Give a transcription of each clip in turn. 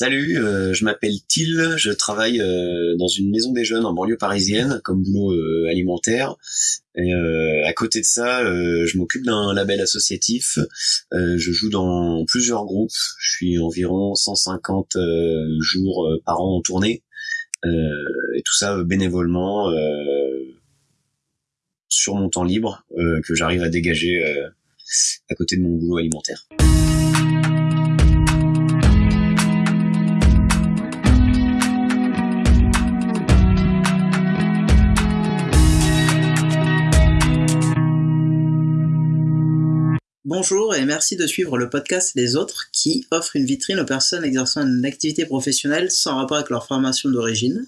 Salut, euh, je m'appelle Till, je travaille euh, dans une maison des jeunes en banlieue parisienne comme boulot euh, alimentaire. À côté de ça, je m'occupe d'un label associatif. je joue dans plusieurs groupes. Je suis environ 150 jours par an en tournée. et tout ça bénévolement sur mon temps libre que j'arrive à dégager à côté de mon boulot alimentaire. Bonjour et merci de suivre le podcast Les Autres qui offre une vitrine aux personnes exerçant une activité professionnelle sans rapport avec leur formation d'origine.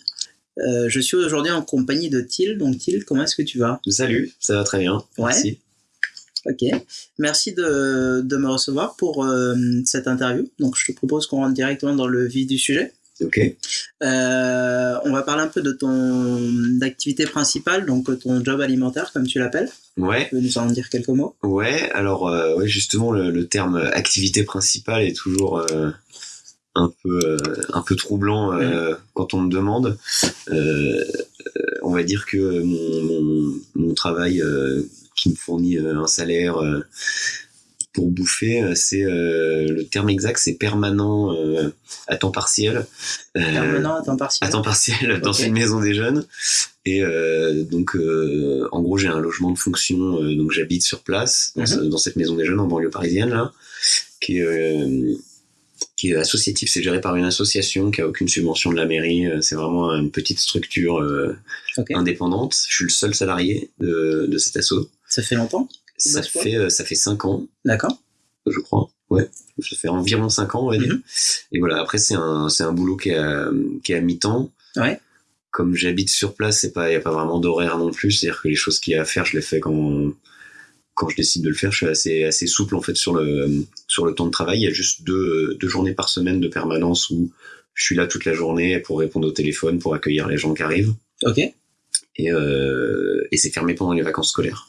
Euh, je suis aujourd'hui en compagnie de Thiel. Donc Thiel, comment est-ce que tu vas? Salut, ça va très bien. Merci. Ok, merci de, me recevoir pour euh, cette interview. Donc je te propose qu'on rentre directement dans le vif du sujet. Ok. Euh, on va parler un peu de ton activité principale, donc ton job alimentaire, comme tu l'appelles. Ouais. Tu peux nous en dire quelques mots? Ouais, alors euh, ouais, justement, le, terme activité principale est toujours euh, un peu un peu troublant quand on me demande. on va dire que mon, mon travail qui me fournit un salaire pour bouffer, euh, c'est euh, le terme exact, c'est permanent euh, à temps partiel. permanent à temps partiel. À temps partiel dans une maison des jeunes. Et donc, en gros, j'ai un logement de fonction, donc j'habite sur place mhm. dans, cette maison des jeunes en banlieue parisienne là, qui est qui est associatif, c'est géré par une association qui a aucune subvention de la mairie. C'est vraiment une petite structure indépendante. Je suis le seul salarié de, de cet asso. Ça fait longtemps? Ça fait, euh, ça fait 5 ans. D'accord. Je crois. Ouais. Ça fait environ 5 ans, on va dire. Mhm. Et voilà, après, c'est un, c'est un boulot qui est à, qui est à mi-temps. Ouais. Comme j'habite sur place, c'est pas, il n'y a pas vraiment d'horaire non plus. C'est-à-dire que les choses qu'il y a à faire, je les fais quand, quand je décide de le faire. Je suis assez, assez souple, en fait, sur le, sur le temps de travail. Il y a juste deux, deux journées par semaine de permanence où je suis là toute la journée pour répondre au téléphone, pour accueillir les gens qui arrivent. Ok. Et, euh, et c'est fermé pendant les vacances scolaires.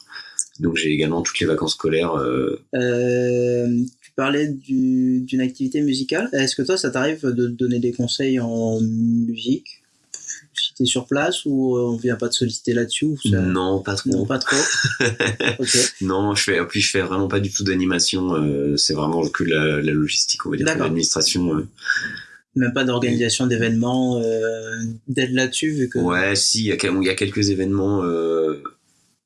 Donc j'ai également toutes les vacances scolaires. Euh... Euh, tu parlais d'une activité musicale. Est-ce que toi, ça t'arrive de donner des conseils en musique? Si t'es sur place ou on vient pas te solliciter là-dessus Non, pas trop. Non, pas trop. Non, je fais, puis je fais vraiment pas du tout d'animation. Euh, c'est vraiment que la, la, logistique, on va dire, l'administration. Euh. Même pas d'organisation d'événements, euh, d'aide là-dessus vu que. Ouais, si, il y, y, a quelques événements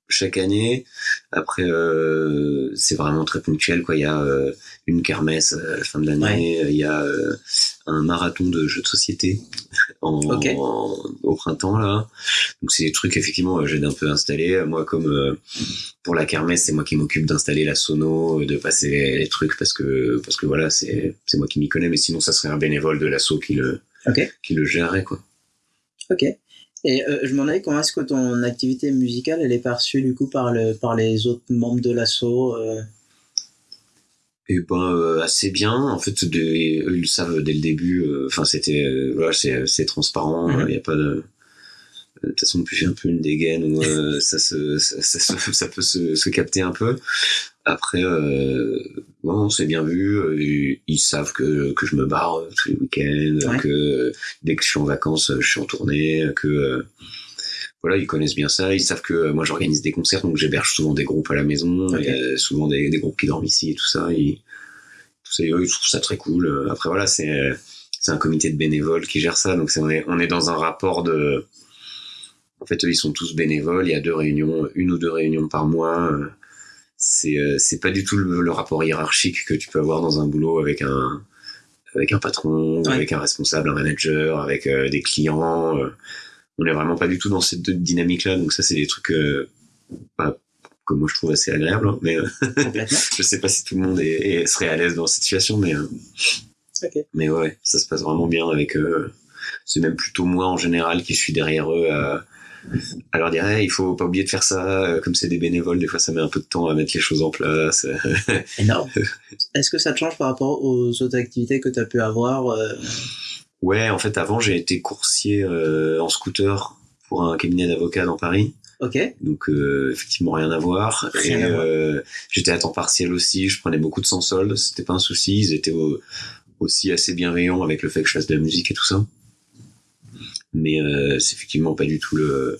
chaque année. Après, euh, c'est vraiment très ponctuel. Quoi. Il y a euh, une kermesse à la fin de l'année. Il y a euh, un marathon de jeux de société en, au printemps là. Donc c'est des trucs effectivement j'ai un peu installé. Moi comme pour la kermesse, c'est moi qui m'occupe d'installer la sono, de passer les, trucs parce que parce que voilà c'est c'est moi qui m'y connais. Mais sinon ça serait un bénévole de l'assaut qui le qui le gérerait quoi. Ok. Et euh, je m'en demandais comment est-ce que ton activité musicale elle est perçue du coup par, le, par les autres membres de l'assaut euh? Eh ben euh, assez bien. En fait, de, eux, ils le savent dès le début. Enfin, c'était voilà, c'est transparent. Mhm. Il n'y a pas de de toute façon, plus j'ai un peu une dégaine où ça, se, ça, ça, ça, peut se, se, capter un peu. Après, euh, bon, c'est bien vu. Euh, ils savent que, que je me barre tous les week-ends, que dès que je suis en vacances, je suis en tournée, que euh, voilà, ils connaissent bien ça. Ils savent que moi j'organise des concerts, donc j'héberge souvent des groupes à la maison. A souvent des, des, groupes qui dorment ici et tout ça. Ils, tout ça, ils trouvent ça très cool. Après voilà, c'est c'est un comité de bénévoles qui gère ça, donc on est on est dans un rapport de en fait, eux, ils sont tous bénévoles. Il y a deux réunions, une ou deux réunions par mois c'est euh, c'est pas du tout le, rapport hiérarchique que tu peux avoir dans un boulot avec un avec un patron, avec un responsable, un manager, avec euh, des clients. Euh. on est vraiment pas du tout dans cette dynamique-là. Donc ça, c'est des trucs bah, que moi je trouve assez agréables. Hein, mais je sais pas si tout le monde est, serait à l'aise dans cette situation, mais mais ouais, ça se passe vraiment bien avec. c'est même plutôt moi en général qui suis derrière eux à alors dirait il faut pas oublier de faire ça euh, comme c'est des bénévoles des fois ça met un peu de temps à mettre les choses en place énorme est-ce que ça te change par rapport aux autres activités que tu as pu avoir euh? ouais en fait avant j'ai été coursier euh, en scooter pour un cabinet d'avocats dans Paris Ok. Donc effectivement rien à voir. et j'étais à temps partiel aussi. Je prenais beaucoup de sans solde. C'était pas un souci. Ils étaient au, aussi assez bienveillants avec le fait que je fasse de la musique et tout ça. Mais euh, c'est effectivement pas du tout le,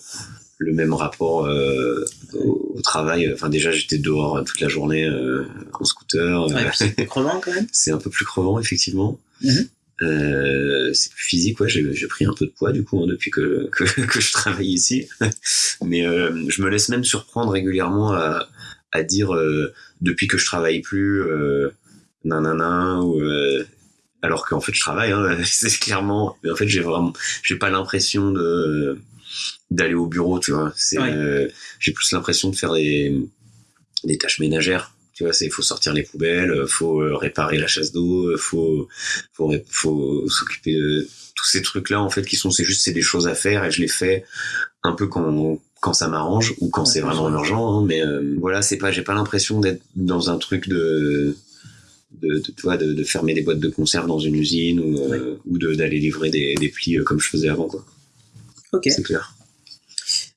le même rapport euh, au, au travail. Enfin, déjà, j'étais dehors toute la journée euh, en scooter. Ouais, c'est crevant quand même. c'est un peu plus crevant, effectivement. Mhm. Euh, c'est plus physique, ouais. J'ai pris un peu de poids du coup hein, depuis que, que que je travaille ici. Mais euh, je me laisse même surprendre régulièrement à à dire euh, depuis que je travaille plus, euh, nanana ou euh, alors qu'en fait je travaille. Hein, c'est clairement. Mais en fait, j'ai vraiment, j'ai pas l'impression de d'aller au bureau, tu vois. C'est, Ouais. euh, j'ai plus l'impression de faire des des tâches ménagères. Tu vois, c'est faut sortir les poubelles, euh, faut euh, réparer la chasse d'eau, faut faut faut s'occuper de tous ces trucs là en fait qui sont c'est juste c'est des choses à faire et je les fais un peu quand quand ça m'arrange ou quand Ouais, c'est vraiment urgent hein, mais euh, voilà c'est pas j'ai pas l'impression d'être dans un truc de de, de, tu vois, de, de fermer des boîtes de conserve dans une usine ou, euh, ou de d'aller livrer des, des plis euh, comme je faisais avant quoi. Ok. c'est clair.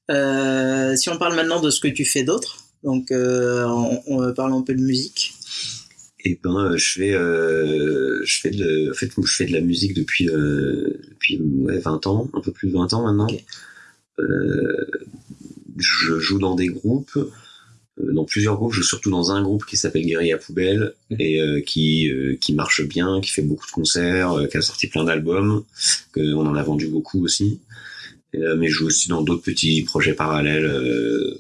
Euh, si on parle maintenant de ce que tu fais d'autre, donc euh, on, on parle un peu de musique. et ben euh, je fais je fais de en fait je fais de la musique depuis depuis ouais, 20 ans un peu plus de 20 ans maintenant. Je joue dans des groupes dans plusieurs groupes je joue surtout dans un groupe qui s'appelle Guérilla Poubelle Mhm. et euh, qui euh, qui marche bien qui fait beaucoup de concerts euh, qui a sorti plein d'albums que on en a vendu beaucoup aussi Et, euh, mais je joue aussi dans d'autres petits projets parallèles euh,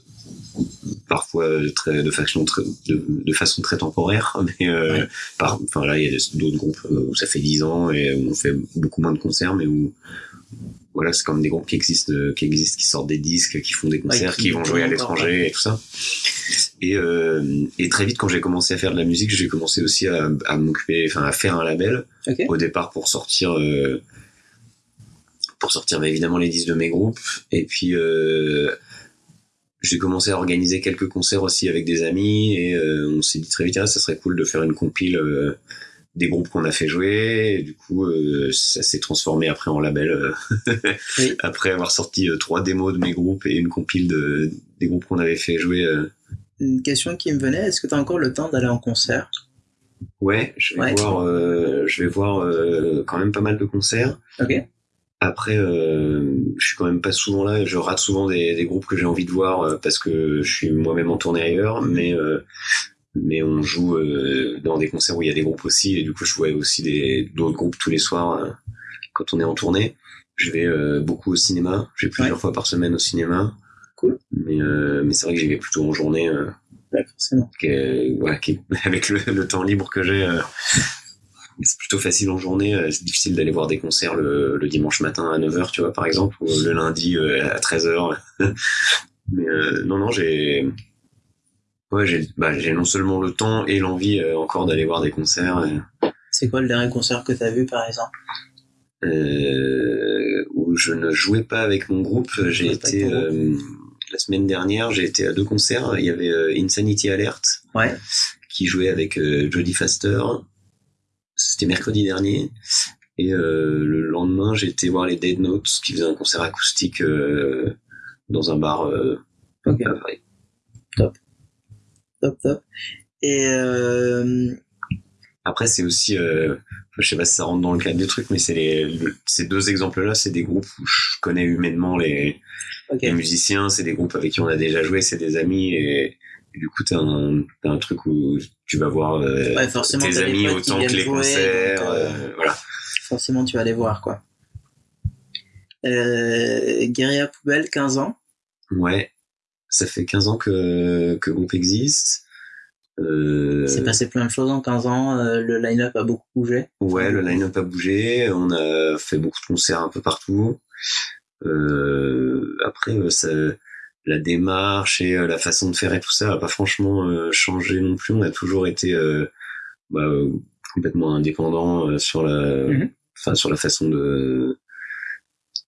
parfois euh, très de façon très de, de façon très temporaire mais euh, Ouais. par enfin là il y a d'autres groupes euh, où ça fait 10 ans et où on fait beaucoup moins de concerts mais où voilà c'est comme des groupes qui existent euh, qui existent qui sortent des disques qui font des concerts qui qui vont jouer à l'étranger et tout ça. Et euh, et très vite quand j'ai commencé à faire de la musique j'ai commencé aussi à, à m'occuper enfin à faire un label Ok. au départ pour sortir euh, pour sortir bah, évidemment les disques de mes groupes. Et puis euh, j'ai commencé à organiser quelques concerts aussi avec des amis et euh, on s'est dit très vite ah, ça serait cool de faire une compile euh, des groupes qu'on a fait jouer et du coup euh, ça s'est transformé après en label euh, Oui. après avoir sorti euh, trois démos de mes groupes et une compile de des groupes qu'on avait fait jouer euh, Une question qui me venait, est-ce que tu as encore le temps d'aller en concert? Ouais je vais Ouais. voir je vais voir quand même pas mal de concerts Ok. Après, je suis quand même pas souvent là. Je rate souvent des, des groupes que j'ai envie de voir parce que je suis moi-même en tournée ailleurs. Mais mais on joue euh, dans des concerts où il y a des groupes aussi et du coup je vois aussi des d'autres groupes tous les soirs euh, quand on est en tournée. Je vais euh, beaucoup au cinéma. Je vais plusieurs Ouais. fois par semaine au cinéma. Cool. Mais euh, mais c'est vrai que j'y vais plutôt en journée. Euh, Ouais, forcément. est- voilà, qui- avec le, le temps libre que j'ai. euh, c'est plutôt facile en journée, euh, c'est difficile d'aller voir des concerts le, le dimanche matin à 9h, tu vois, par exemple, ou le lundi euh, à 13h. Mais euh, non, non, j'ai... Ouais, j'ai bah, j'ai non seulement le temps et l'envie euh, encore d'aller voir des concerts euh, C'est quoi le dernier concert que tu as vu par exemple? Euh, où je ne jouais pas avec mon groupe. J'ai Ouais, pas été... euh, la semaine dernière, j'ai été à deux concerts. Il y avait euh, Insanity Alert, Ouais. qui jouait avec euh, Jodie Faster. C'était mercredi dernier. Et euh, le lendemain, j'ai été voir les Dead Notes qui faisaient un concert acoustique euh, dans un bar euh, Ok. à Paris. Top, top. Et euh, Après, c'est aussi, euh, je sais pas si ça rentre dans le cadre du truc, mais c'est les, le- ces deux exemples-là, c'est des groupes où je connais humainement les, les musiciens, c'est des groupes avec qui on a déjà joué, c'est des amis et, et du coup t'as un, t'as un truc où tu vas voir euh, Ouais, forcément, tes amis autant que les jouer, concerts, donc, euh, euh, voilà. Forcément, tu vas aller voir quoi. Euh, Guérilla Poubelle, 15 ans. Ouais, ça fait 15 ans que, que groupe existe. Euh, Il s'est passé plein de choses en 15 ans. euh, le line-up a beaucoup bougé. ouais, le line-up a bougé, on a fait beaucoup de concerts un peu partout. Euh, après, euh, ça, la démarche et euh, la façon de faire et tout ça a pas franchement changé non plus. On a toujours été euh, bah, complètement indépendant sur la, enfin sur la façon de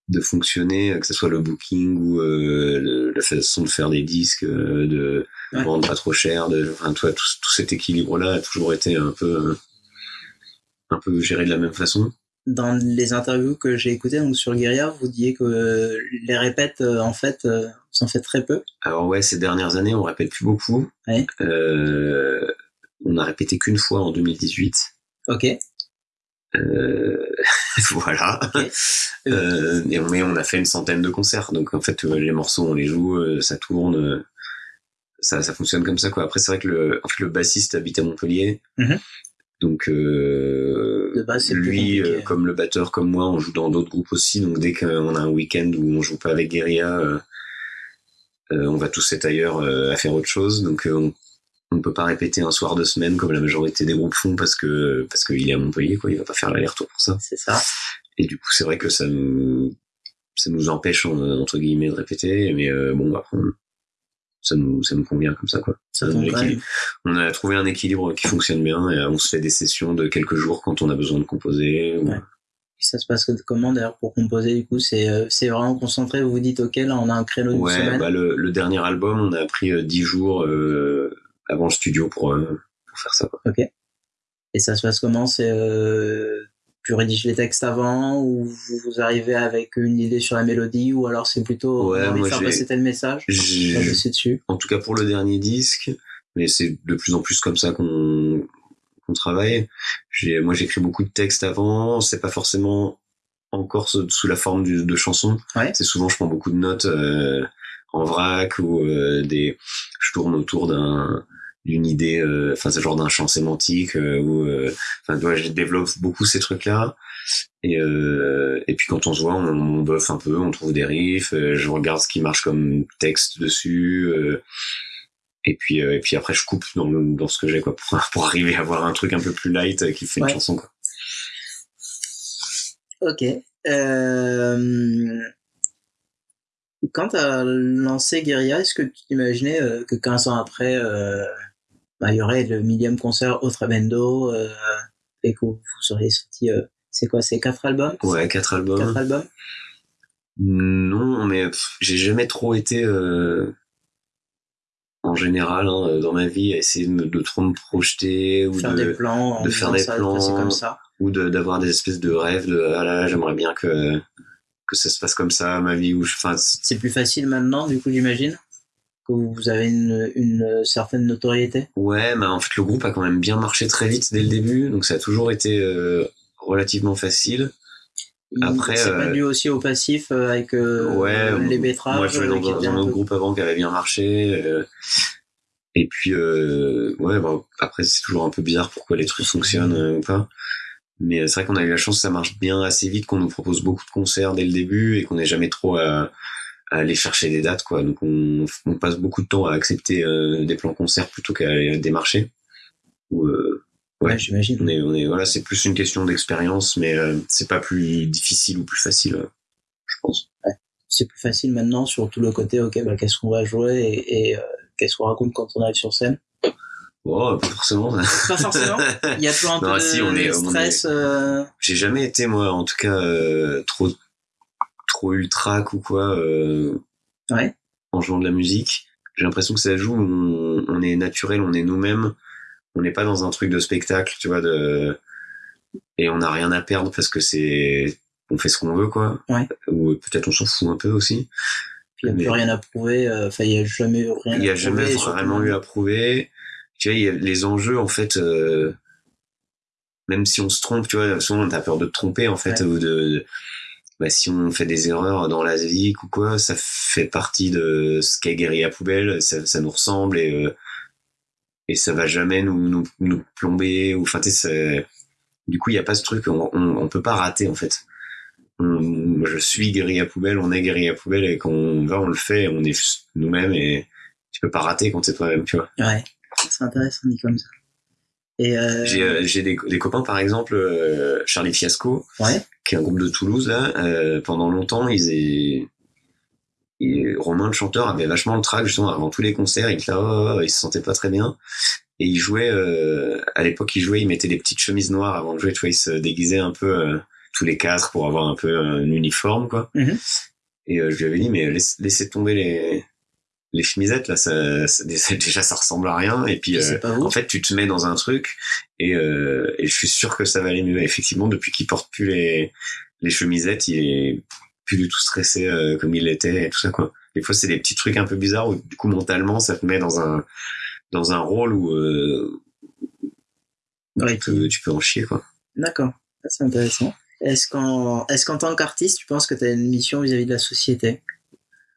de fonctionner, que ce soit le booking ou euh, la façon de faire des disques, euh, de Ouais. vendre pas trop cher, de, enfin, tout, tout cet équilibre-là a toujours été un peu, euh, un peu géré de la même façon. Dans les interviews que j'ai écoutées donc sur Guérilla, vous disiez que euh, les répètes, euh, en fait, euh, vous en faites très peu. Alors ouais, ces dernières années, on répète plus beaucoup. Ouais. Euh, on a répété qu'une fois en 2018. Ok. Euh, voilà. Euh, et on, mais on a fait une centaine de concerts, donc en fait euh, les morceaux on les joue, euh, ça tourne, euh, ça, ça fonctionne comme ça quoi. Après c'est vrai que le, en fait, le bassiste habite à Montpellier, Mhm. donc euh, De base, lui comme le batteur comme moi, on joue dans d'autres groupes aussi, donc dès qu'on a un week-end où on joue pas avec Guerilla, on va tous être ailleurs à faire autre chose, donc on on ne peut pas répéter un soir de semaine comme la majorité des groupes font parce que parce qu'il est à Montpellier quoi, il va pas faire l'aller-retour pour ça. C'est ça. Et du coup, c'est vrai que ça nous, ça nous empêche, en- entre guillemets, de répéter. Mais euh, bon, après, on- ça nous, ça nous convient comme ça, quoi. Ça donne. On a trouvé un équilibre qui fonctionne bien et euh, on se fait des sessions de quelques jours quand on a besoin de composer. ou- Ouais. Ça se passe comment d'ailleurs pour composer du coup C'est euh, c'est vraiment concentré, vous vous dites ok là on a un créneau Ouais, semaine. bah, le, le dernier album, on a pris euh, 10 jours euh, avant le studio pour, euh, pour faire ça. Quoi. Et ça se passe comment? C'est euh, tu rédiges les textes avant ou vous, arrivez avec une idée sur la mélodie ou alors c'est plutôt Ouais, on envie de faire passer tel message dessus? en tout cas pour le dernier disque, mais c'est de plus en plus comme ça qu'on qu'on travaille. J'ai, moi, j'écris beaucoup de textes avant. C'est pas forcément encore sous la forme du- de chansons. Ouais. C'est souvent, je prends beaucoup de notes euh, en vrac ou euh, des, je tourne autour d'un d'une idée, euh, enfin, c'est genre d'un champ sémantique euh, euh, enfin, je développe beaucoup ces trucs-là. Et, euh, et puis quand on se voit, on, on buffe un peu, on trouve des riffs, euh, je regarde ce qui marche comme texte dessus. euh, et puis, euh, et puis après, je coupe dans, le- dans ce que j'ai, quoi, pour, pour arriver à avoir un truc un peu plus light qui fait Ouais. une chanson, quoi. Ok. Quand tu as lancé Guerilla, est-ce que tu t'imaginais euh, que 15 ans après, euh, bah, il y aurait le millième concert au Tremendo euh, et que vous, auriez sorti, c'est quoi, c'est quatre albums? Ouais, quatre albums. Quatre albums? Non, mais j'ai jamais trop été, en général, hein, dans ma vie, à essayer de, trop me projeter ou Faire de, des plans, de faire des ça plans. comme ça. ou de- d'avoir des espèces de rêves de ah là là, j'aimerais bien que que ça se passe comme ça ma vie ou je c'est- plus facile maintenant, du coup, j'imagine que vous avez une, une certaine notoriété? ouais mais en fait le groupe a quand même bien marché très vite dès le début donc ça a toujours été euh, relativement facile Après, c'est pas euh, dû aussi au passif euh, avec Ouais, les betteraves. moi je jouais dans, dans un autre peu- groupe avant qui avait bien marché et puis ouais bon, après c'est toujours un peu bizarre pourquoi les trucs fonctionnent ou pas mais euh, c'est vrai qu'on a eu la chance ça marche bien assez vite qu'on nous propose beaucoup de concerts dès le début et qu'on n'ait jamais trop à, à aller chercher des dates quoi donc on, on passe beaucoup de temps à accepter euh, des plans concerts plutôt qu'à aller démarcher Ou, euh, Ouais, Ouais. j'imagine. on est, on est, voilà, c'est plus une question d'expérience, mais euh, c'est pas plus difficile ou plus facile, euh, je pense. c'est plus facile maintenant sur tout le côté ok bah, qu'est-ce qu'on va jouer et, et, euh, qu'est-ce qu'on raconte quand on arrive sur scène Oh, pas forcément. pas forcément il y a toujours un peu Non, de, si, on est- de stress euh, J'ai jamais été, moi, en tout cas, euh, trop, trop ultra ou quoi, euh, ouais en jouant de la musique. J'ai l'impression que ça joue, on, on est naturel, on est nous-mêmes. On n'est pas dans un truc de spectacle, tu vois, de, et on n'a rien à perdre parce que c'est, on fait ce qu'on veut, quoi. Ouais. Ou peut-être on s'en fout un peu aussi. il n'y a Mais- plus rien à prouver euh, enfin il n'y a jamais rien il n'y a jamais vraiment eu à prouver. Tu vois, il y a les enjeux, en fait, euh, même si on se trompe, tu vois, souvent on a peur de te tromper, en fait, Ouais. ou de, de- bah, si on fait des erreurs dans la vie ou quoi, ça fait partie de ce qu'est Guerrier à poubelle, ça, ça nous ressemble et, euh, et ça va jamais nous, nous, nous plomber, ou, enfin, tu sais, c'est- du coup, il n'y a pas ce truc, on, on, on peut pas rater, en fait. On- je suis Guerrier à poubelle, on est Guerrier à poubelle, et quand on va, on le fait, on est nous-mêmes, et tu peux pas rater quand t'es toi-même, tu vois. ouais c'est intéressant dit comme ça. Et euh, J'ai euh, des, des copains par exemple euh, Charlie Fiasco ouais. qui est un groupe de Toulouse là euh, pendant longtemps ils est et Romain le chanteur avait vachement le track justement avant tous les concerts il là, oh, oh, il se sentait pas très bien. Et il jouait à l'époque il jouait il mettait des petites chemises noires avant de jouer tu vois il se déguisait un peu tous les quatre pour avoir un peu un uniforme quoi. Mhm. et je lui avais dit mais laisse, laissez tomber les les chemisettes là ça, ça- déjà ça ressemble à rien et puis euh, en fait, tu te mets dans un truc et, euh, et je suis sûr que ça va aller mieux. Effectivement, depuis qu'il porte plus les, les chemisettes, il est plus du tout stressé euh, comme il l'était et tout ça quoi. Des fois, c'est des petits trucs un peu bizarres où du coup mentalement, ça te met dans un dans un rôle où euh, Ouais, tu, peux, tu peux en chier quoi. d'accord C'est intéressant. Est-ce qu'en est qu'en tant qu'artiste, tu penses que tu as une mission vis-à-vis de la société?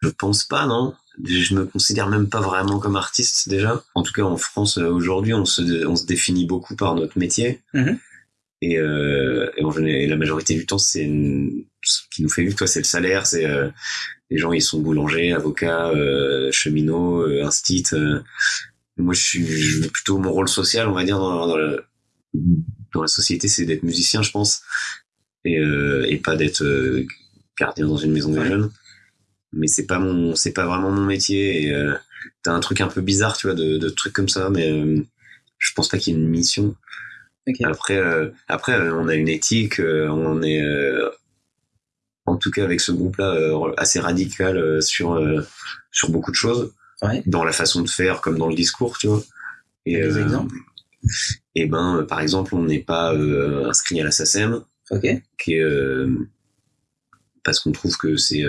Je pense pas, non. Je me considère même pas vraiment comme artiste déjà. En tout cas, en France, euh, aujourd'hui, on se, on se définit beaucoup par notre métier. Mhm. Et, euh, et, en général, et la majorité du temps, c'est ce qui nous fait vivre, toi, c'est le salaire. C'est euh, les gens, ils sont boulangers, avocats, euh, cheminots, euh, instit. euh. Moi, je suis je- plutôt mon rôle social, on va dire, dans, dans, le- dans la société, c'est d'être musicien, je pense, et, euh, et pas d'être gardien dans une maison des jeunes. Mais c'est pas mon, c'est pas vraiment mon métier. Et euh, t'as un truc un peu bizarre, tu vois, de, de trucs comme ça, mais euh, je pense pas qu'il y ait une mission. Après, euh, après, euh, on a une éthique, on est, en tout cas avec ce groupe-là, euh, assez radical sur sur beaucoup de choses, Ouais. dans la façon de faire comme dans le discours, tu vois. Et Des exemples? et ben, par exemple, on n'est pas inscrit à la SACEM, Ok. qui est parce qu'on trouve que c'est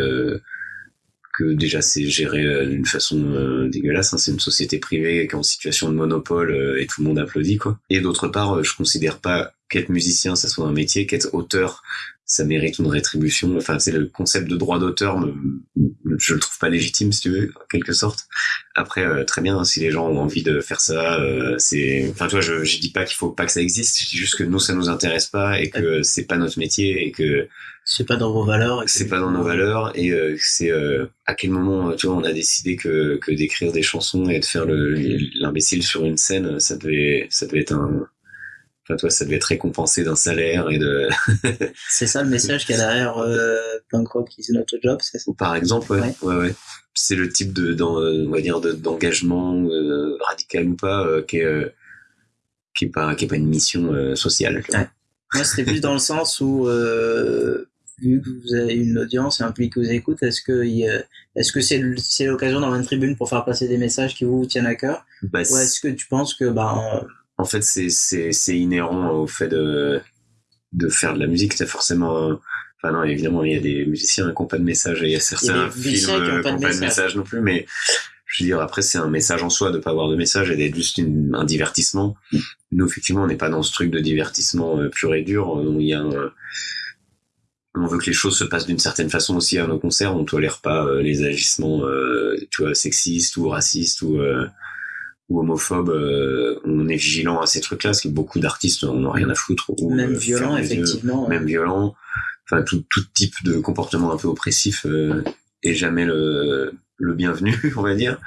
que déjà c'est géré euh, d'une façon euh, dégueulasse. hein. C'est une société privée qui est en situation de monopole euh, et tout le monde applaudit quoi. Et d'autre part, je considère pas qu'être musicien ça soit un métier, qu'être auteur ça mérite une rétribution. Enfin, c'est le concept de droit d'auteur, je le trouve pas légitime si tu veux, en quelque sorte. Après, euh, très bien, si les gens ont envie de faire ça, euh, c'est. Enfin, tu vois, je, je dis pas qu'il faut pas que ça existe. Je dis juste que nous, ça nous intéresse pas et que c'est pas notre métier et que C'est pas dans vos valeurs. c'est pas dans nos valeurs et euh, c'est euh, à quel moment, tu vois, on a décidé que, que d'écrire des chansons et de faire le l'imbécile sur une scène, ça devait, ça devait être un. Enfin, toi, ça devait être récompensé d'un salaire et de. C'est ça le message qu'il y a derrière euh, Punk Rock is not a job, c'est ça? Par exemple, ouais, Ouais. ouais, ouais. C'est le type de, on va dire, de- d'engagement euh, radical ou pas, euh, qui est, euh, qui est pas, qui est pas une mission euh, sociale. Ouais. Moi, c'était plus dans le sens où, euh, vu que vous avez une audience et un public qui vous écoute, est-ce que, est-ce que c'est l'occasion d'avoir une tribune pour faire passer des messages qui vous tiennent à cœur? Bah, Ou est-ce que tu penses que, ben, en fait, c'est, c'est, c'est inhérent au fait de, de faire de la musique. C'est forcément, un- enfin non, évidemment, il y a des musiciens qui n'ont pas de message et il y a certains des films musiciens qui ont euh, pas de n'ont pas de message. non plus, mais je veux dire, après, c'est un message en soi de pas avoir de message et d'être juste une- un divertissement. Nous, effectivement, on n'est pas dans ce truc de divertissement euh, pur et dur. Y a un- on veut que les choses se passent d'une certaine façon aussi à nos concerts. On tolère pas euh, les agissements, euh, tu vois, sexistes ou racistes ou ou homophobes. euh, on est vigilant à ces trucs-là, parce que beaucoup d'artistes en ont rien à foutre. Ou, même euh, violent, yeux effectivement. même violent, enfin tout, tout type de comportement un peu oppressif euh, est jamais le, le bienvenu, on va dire.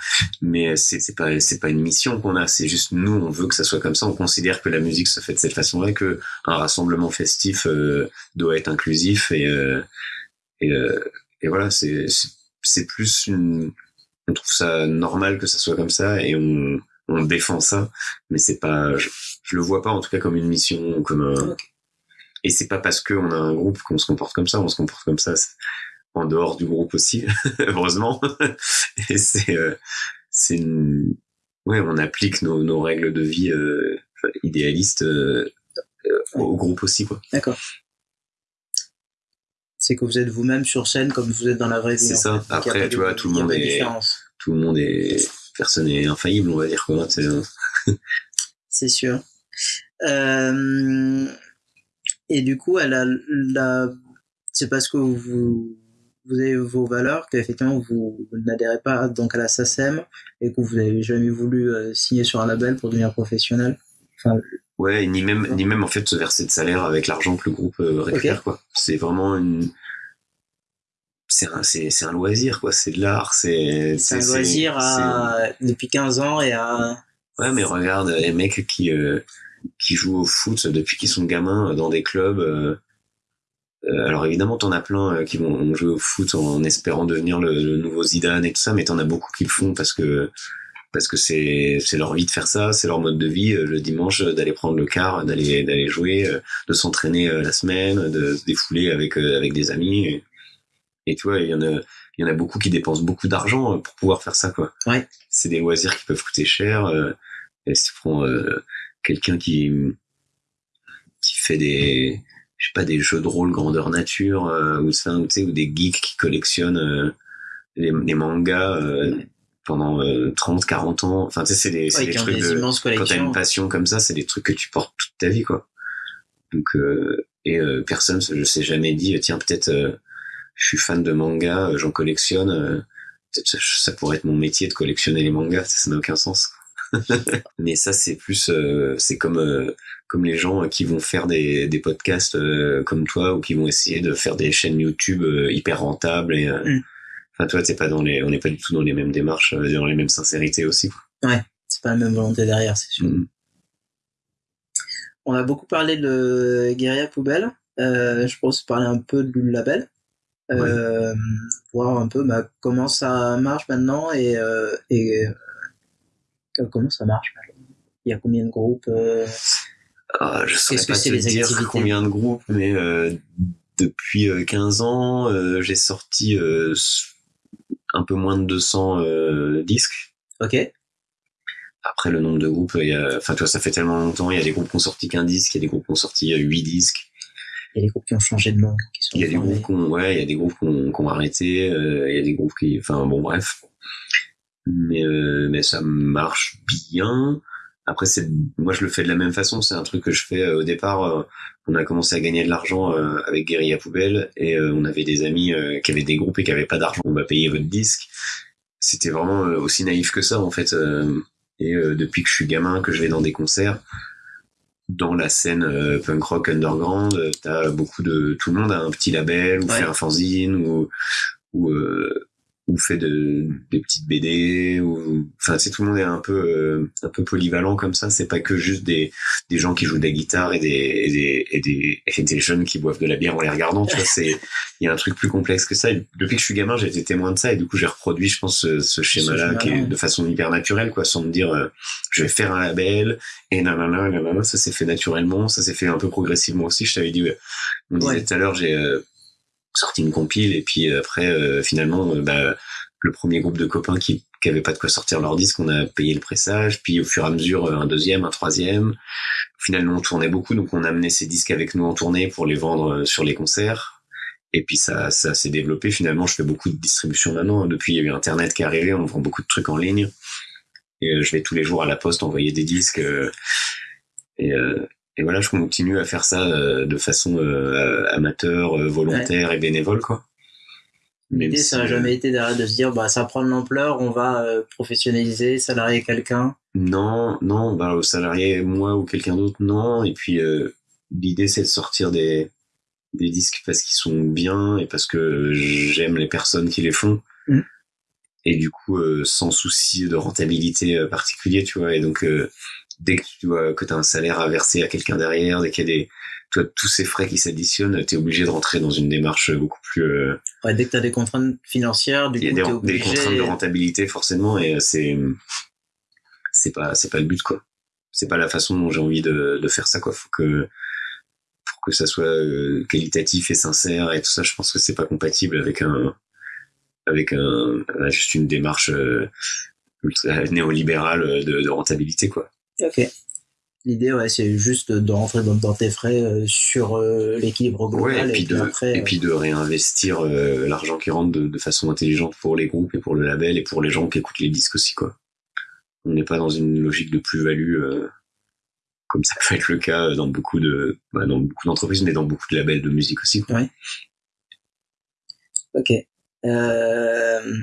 Mais c'est c'est pas c'est pas une mission qu'on a, c'est juste nous on veut que ça soit comme ça. On considère que la musique se fait de cette façon-là, que un rassemblement festif euh, doit être inclusif et euh, et, euh, et voilà c'est c'est- c'est plus une on trouve ça normal que ça soit comme ça et on on défend ça, mais c'est pas je, je le vois pas en tout cas comme une mission ou comme un et c'est pas parce qu'on a un groupe qu'on se comporte comme ça, on se comporte comme ça en dehors du groupe aussi, heureusement. Et c'est, euh, c'est une... ouais, on applique nos, nos règles de vie euh, idéalistes euh, au groupe aussi, quoi. D'accord. C'est que vous êtes vous-même sur scène comme vous êtes dans la vraie vie. C'est en ça. fait. Après, tu de- vois, tout le il y a monde est- différence. Tout le monde est, personne est infaillible, on va dire quoi. C'est, sûr. Euh, et du coup, elle a la... c'est parce que vous, vous avez vos valeurs qu'effectivement vous n'adhérez pas donc à la SACEM et que vous n'avez jamais voulu euh, signer sur un label pour devenir professionnel. Enfin, ouais, ni même, ni même en fait se verser de salaire avec l'argent que le groupe euh, récupère, quoi. C'est vraiment une, c'est un, c'est, c'est un loisir, quoi. C'est de l'art, c'est, c'est un loisir à... depuis 15 ans et à. Ouais, mais regarde les mecs qui euh, qui jouent au foot depuis qu'ils sont gamins euh, dans des clubs. euh, alors évidemment, t'en as plein qui vont jouer au foot en espérant devenir le, le nouveau Zidane et tout ça, mais t'en as beaucoup qui le font parce que parce que c'est c'est leur vie de faire ça, c'est leur mode de vie euh, le dimanche euh, d'aller prendre le car, d'aller d'aller jouer, euh, de s'entraîner euh, la semaine, de se défouler avec euh, avec des amis. Et, et tu vois, il y en a il y en a beaucoup qui dépensent beaucoup d'argent euh, pour pouvoir faire ça quoi. Ouais. C'est des loisirs qui peuvent coûter cher. euh, et si tu prends euh, quelqu'un qui qui fait des je sais pas des jeux de rôle grandeur nature euh, ou ça, ou, tu sais, ou des geeks qui collectionnent euh, les, les mangas euh, pendant euh, 30 40 ans. Enfin tu sais c'est des, c'est Ouais, des trucs des de, quand t'as une passion comme ça c'est des trucs que tu portes toute ta vie quoi. Donc euh, et personne je sais jamais dit tiens peut-être je suis fan de manga j'en collectionne peut-être ça pourrait être mon métier de collectionner les mangas ça n'a aucun sens. Mais ça c'est plus c'est comme comme les gens qui vont faire des, des podcasts comme toi ou qui vont essayer de faire des chaînes YouTube hyper rentables et mm. Enfin toi t'es pas dans les on n'est pas du tout dans les mêmes démarches dans les mêmes sincérités aussi ouais c'est pas la même volonté derrière c'est sûr mm. On a beaucoup parlé de Guerilla Poubelle. Euh, je pense parler un peu du label. Euh, voir un peu bah, comment ça marche maintenant et, euh, comment ça marche. Il y a combien de groupes ah, Je saurais pas te dire combien de groupes, mais depuis 15 ans, j'ai sorti un peu moins de 200 disques. Ok. Après, le nombre de groupes, il y a, enfin, toi, ça fait tellement longtemps. Il y a des groupes qui ont sorti qu'un disque, il y a des groupes qui ont sorti euh, huit disques. Il y a des groupes qui ont changé de nom. il y a des groupes qui ont, ouais, il y a des groupes qui ont, arrêté. Euh, il y a des groupes qui, enfin, bon, bref. Mais, euh, mais ça marche bien. Après, c'est, moi, je le fais de la même façon. C'est un truc que je fais au départ. On a commencé à gagner de l'argent avec Guerilla Poubelle et on avait des amis qui avaient des groupes et qui avaient pas d'argent. On va payer votre disque. C'était vraiment aussi naïf que ça, en fait et euh, depuis que je suis gamin, que je vais dans des concerts, dans la scène euh, punk rock underground, euh, t'as beaucoup de tout le monde a un petit label ou fait un fanzine ou ou ou fait de, des petites BD ou enfin c'est tout le monde est un peu euh, un peu polyvalent comme ça. C'est pas que juste des des gens qui jouent de la guitare et des et des et des, et des jeunes qui boivent de la bière en les regardant tu vois. C'est il y a un truc plus complexe que ça. Depuis que je suis gamin j'ai été témoin de ça. Et du coup j'ai reproduit je pense ce, schéma là qui est de façon hyper naturelle quoi sans me dire euh, je vais faire un label et nanana, nanana ça s'est fait naturellement ça s'est fait un peu progressivement aussi. Je t'avais dit on disait tout à l'heure j'ai euh, sorti une compile et puis après euh, finalement euh, bah, le premier groupe de copains qui qui avaient pas de quoi sortir leur disque, on a payé le pressage, puis au fur et à mesure un deuxième, un troisième. Finalement, on tournait beaucoup, donc on a amené ces disques avec nous en tournée pour les vendre euh, sur les concerts. Et puis ça, ça s'est développé. Finalement, je fais beaucoup de distribution maintenant. Depuis, il y a eu Internet qui est arrivé, on vend beaucoup de trucs en ligne. Et je vais tous les jours à la poste envoyer des disques. Et, et voilà, je continue à faire ça euh, de façon euh, amateur, euh, volontaire et bénévole, quoi. L'idée, ça n'a jamais été de se dire, bah, ça prend de l'ampleur, on va professionnaliser, salarier quelqu'un. Non, non, bah, salarier moi ou quelqu'un d'autre, non. Et puis, l'idée, c'est de sortir des, des disques parce qu'ils sont bien et parce que j'aime les personnes qui les font. Mm. Et du coup, sans souci de rentabilité particulier, tu vois. Et donc, dès que tu vois que as un salaire à verser à quelqu'un derrière, dès qu'il y a des toi, tous ces frais qui s'additionnent, tu es obligé de rentrer dans une démarche beaucoup plus... Euh, ouais, dès que tu as des contraintes financières, du coup, Il y a des, des, contraintes de rentabilité, forcément, et euh, c'est c'est pas c'est pas le but, quoi. C'est pas la façon dont j'ai envie de, de faire ça, quoi. Faut que pour que ça soit euh, qualitatif et sincère et tout ça, je pense que c'est pas compatible avec un avec un juste une démarche néolibérale de, de rentabilité, quoi. Ok. L'idée, ouais, c'est juste de rentrer dans, tes frais euh, sur euh, l'équilibre global. et, puis, de, et puis de réinvestir euh, l'argent qui rentre de, façon intelligente pour les groupes et pour le label et pour les gens qui écoutent les disques aussi, quoi. On n'est pas dans une logique de plus-value comme ça peut être le cas dans beaucoup de bah, dans beaucoup d'entreprises, mais dans beaucoup de labels de musique aussi. Quoi. Ouais. Ok. Euh...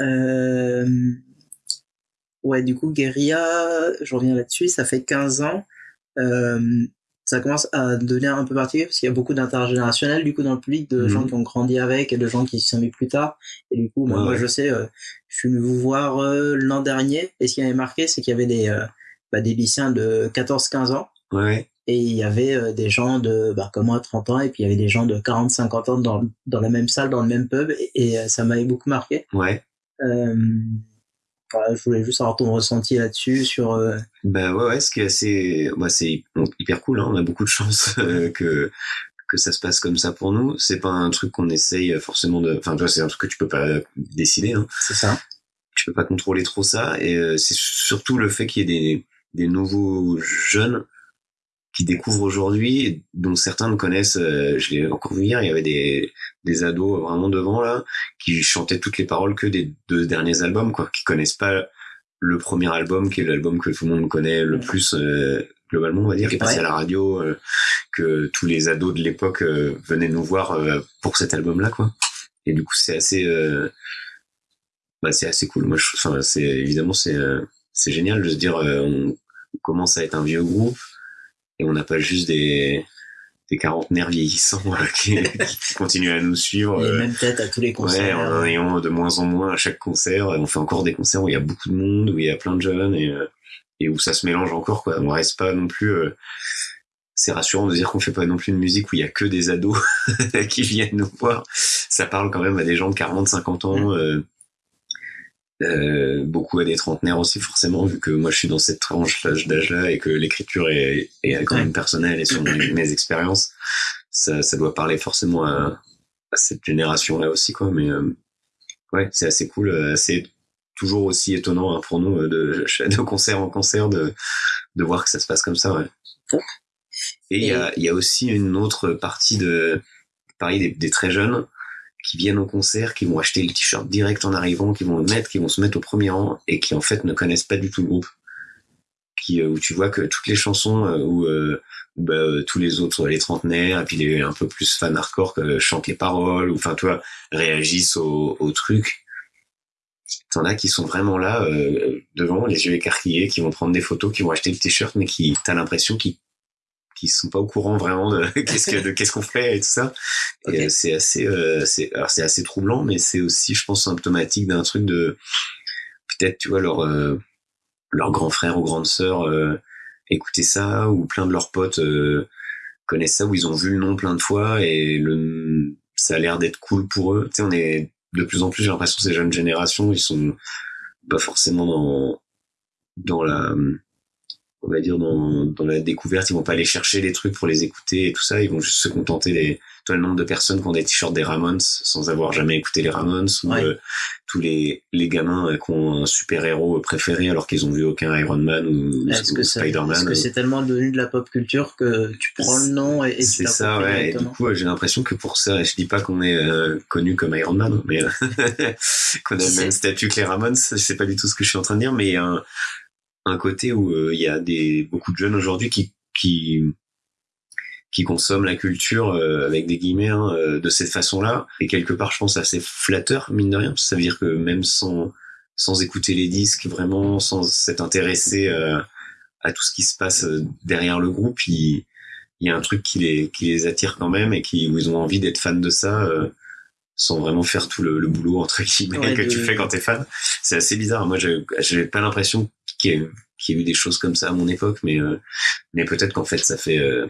Euh... Ouais, du coup, Guerilla, je reviens là-dessus, ça fait 15 ans. Euh, ça commence à devenir un peu particulier parce qu'il y a beaucoup d'intergénérationnels du coup dans le public, de gens mhm. qui ont grandi avec et de gens qui s'y sont mis plus tard. Et du coup, moi, je sais, euh, je suis venu vous voir euh, l'an dernier et ce qui m'avait marqué, c'est qu'il y avait des, euh, bah, des lycéens de 14-15 ans. Ouais. Et il y avait des gens de, bah, comme moi, 30 ans, et puis il y avait des gens de 40-50 ans dans, dans la même salle, dans le même pub, et, et ça m'avait beaucoup marqué. Ouais. Euh, je voulais juste avoir ton ressenti là-dessus sur. Euh... Bah ouais, ouais, ce qui est assez, bah, c'est hyper cool. Hein, on a beaucoup de chance euh, que que ça se passe comme ça pour nous. C'est pas un truc qu'on essaye forcément de. Enfin, tu vois, c'est un truc que tu peux pas décider. Hein. C'est ça. Tu peux pas contrôler trop ça, et euh, c'est surtout le fait qu'il y ait des des nouveaux jeunes qui découvrent aujourd'hui, dont certains ne connaissent, euh, je l'ai encore vu hier, il y avait des, des ados vraiment devant là, qui chantaient toutes les paroles que des deux derniers albums, quoi, qui connaissent pas le premier album, qui est l'album que tout le monde connaît le plus, euh, globalement, on va dire, qui est passé à la radio, que tous les ados de l'époque venaient nous voir pour cet album-là, quoi. Et du coup, c'est assez, bah, c'est assez cool. Moi, je, enfin, c'est évidemment, c'est, c'est génial de se dire, on commence à être un vieux groupe et on n'a pas juste des des quarantenaires vieillissants qui, qui, continuent à nous suivre. Les mêmes têtes à tous les concerts. Ouais, en ayant de moins en moins à chaque concert. On fait encore des concerts où il y a beaucoup de monde, où il y a plein de jeunes et, et où ça se mélange encore. Quoi. On reste pas non plus. Euh, c'est rassurant de dire qu'on fait pas non plus une musique où il y a que des ados qui viennent nous voir. Ça parle quand même à des gens de 40, 50 ans. Mm. Euh, euh, beaucoup à des trentenaires aussi forcément vu que moi je suis dans cette tranche d'âge-là et que l'écriture est, est, quand même personnelle et sur mes, expériences ça, ça, doit parler forcément à, à cette génération-là aussi quoi mais euh, ouais c'est assez cool euh, c'est toujours aussi étonnant hein, pour nous euh, de, de concert en concert de, de voir que ça se passe comme ça ouais. et il y a, y a aussi une autre partie de pareil des, des très jeunes qui viennent au concert, qui vont acheter le t-shirt direct en arrivant, qui vont le mettre, qui vont se mettre au premier rang et qui en fait ne connaissent pas du tout le groupe. Qui, euh, où tu vois que toutes les chansons euh, où euh, bah, tous les autres, les trentenaires, et puis les un peu plus fans hardcore chantent les paroles, ou enfin toi réagissent au, au truc. T'en as qui sont vraiment là devant, les yeux écarquillés, qui vont prendre des photos, qui vont acheter le t-shirt, mais qui t'as l'impression qu'ils qui sont pas au courant vraiment de qu'est-ce que qu'est-ce qu'on fait et tout ça. Et euh, c'est assez euh, c'est alors c'est assez troublant, mais c'est aussi je pense symptomatique d'un truc de peut-être tu vois leur euh, leur grand frère ou grande sœur euh, écouter ça ou plein de leurs potes connaissent ça ou ils ont vu le nom plein de fois et le ça a l'air d'être cool pour eux. Tu sais on est de plus en plus j'ai l'impression ces jeunes générations ils sont pas forcément dans dans la on va dire dans, dans la découverte ils vont pas aller chercher les trucs pour les écouter et tout ça. Ils vont juste se contenter des toi le nombre de personnes qui ont des t-shirts des Ramones sans avoir jamais écouté les Ramones ou euh, tous les les gamins euh, qui ont un super héros préféré alors qu'ils ont vu aucun Iron Man ou, Spider-Man est-ce que c'est tellement devenu de la pop culture que tu prends le nom et, et c'est ça ouais. Et du coup j'ai l'impression que pour ça je dis pas qu'on est euh, connu comme Iron Man mais qu'on a le même statut que les Ramones c'est pas du tout ce que je suis en train de dire mais un côté où euh, il y a des beaucoup de jeunes aujourd'hui qui qui qui consomment la culture euh, avec des guillemets hein, euh, de cette façon-là. Et quelque part je pense assez flatteur mine de rien. Parce que ça veut dire que même sans sans écouter les disques vraiment sans s'être intéressé à tout ce qui se passe derrière le groupe il il y a un truc qui les qui les attire quand même et qui où ils ont envie d'être fans de ça sans vraiment faire tout le, le boulot entre guillemets que tu fais quand t'es fan. C'est assez bizarre. Moi j'avais pas l'impression qu'il y, a eu des choses comme ça à mon époque, mais euh, mais peut-être qu'en fait ça fait euh,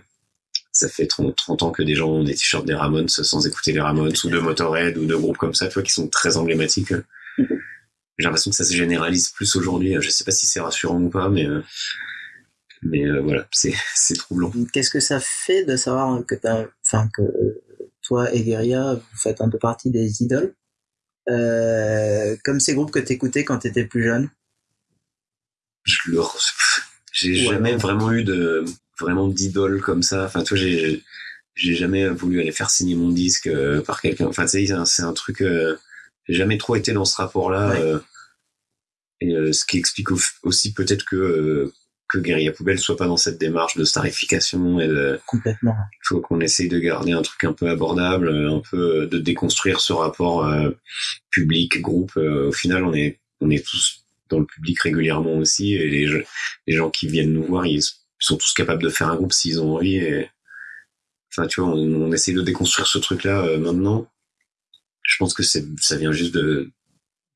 ça fait 30, 30, ans que des gens ont des t-shirts des Ramones sans écouter les Ramones ou de Motorhead ou de groupes comme ça, tu vois, qui sont très emblématiques. J'ai l'impression que ça se généralise plus aujourd'hui. Je sais pas si c'est rassurant ou pas, mais euh, mais voilà, c'est troublant. Qu'est-ce que ça fait de savoir que toi et Guerilla, vous faites un peu partie des idoles, comme ces groupes que t'écoutais quand t'étais plus jeune? Je leur j'ai jamais vraiment eu de vraiment d'idole comme ça. Enfin tu vois j'ai j'ai jamais voulu aller faire signer mon disque euh, par quelqu'un. Enfin tu sais c'est un truc euh, j'ai jamais trop été dans ce rapport là euh, et ce qui explique aussi peut-être que que Guerilla Poubelle soit pas dans cette démarche de starification et de complètement. il faut qu'on essaye de garder un truc un peu abordable un peu de déconstruire ce rapport public groupe au final on est on est tous dans le public régulièrement aussi et les, les gens qui viennent nous voir ils sont tous capables de faire un groupe s'ils ont envie et enfin tu vois on, on essaie de déconstruire ce truc là euh, maintenant je pense que ça vient juste de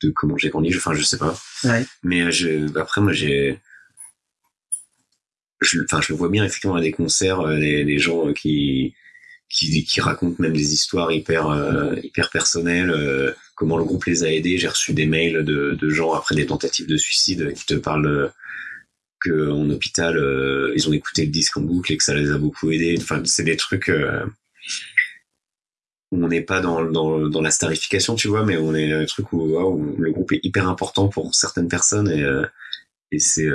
de comment j'ai grandi enfin je sais pas ouais. mais euh, je, après moi j'ai je, enfin je le vois bien effectivement à des concerts euh, les, les gens qui qui, qui racontent même des histoires hyper euh, hyper personnelles, euh, comment le groupe les a aidés. J'ai reçu des mails de, de gens après des tentatives de suicide qui te parlent que en hôpital euh, ils ont écouté le disque en boucle et que ça les a beaucoup aidés. Enfin, c'est des trucs où on n'est pas dans, dans, dans la starification, tu vois, mais on est un truc où, où, le groupe est hyper important pour certaines personnes et, et c'est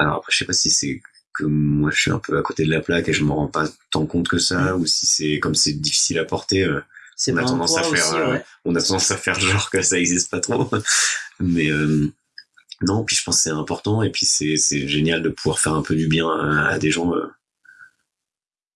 alors après je sais pas si c'est moi je suis un peu à côté de la plaque et je me rends pas tant compte que ça ou si c'est comme c'est difficile à porter euh, on a tendance à faire euh, on a tendance à faire genre que ça existe pas trop mais euh, non, puis je pense que c'est important et puis c'est c'est génial de pouvoir faire un peu du bien à, à des gens euh,